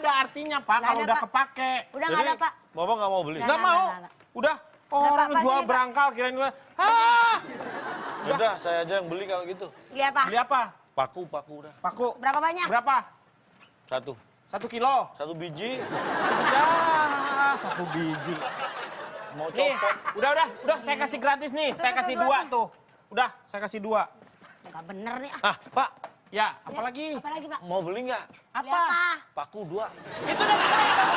ada artinya Pak kalau ada, udah Pak. kepake. Udah nggak ada, Pak. Bapak nggak mau beli? Nggak. Mau. Udah orang Pak, jual sini, Pak. berangkal kirain gue. Ah, Udah, saya aja yang beli kalau gitu. Beli apa? beli apa? Paku, paku udah. Paku. Berapa banyak? Berapa? Satu. Satu kilo. Satu biji, Ya, satu biji. mau Nih, copot. udah udah udah saya kasih gratis nih. Saya kasih dua dua tuh. Udah, saya kasih dua. Enggak bener nih. ah. Ah, Pak, Ya, apalagi? Apalagi, Pak? mau beli nggak? Apa? apa? Paku dua. Itu. Udah, saya.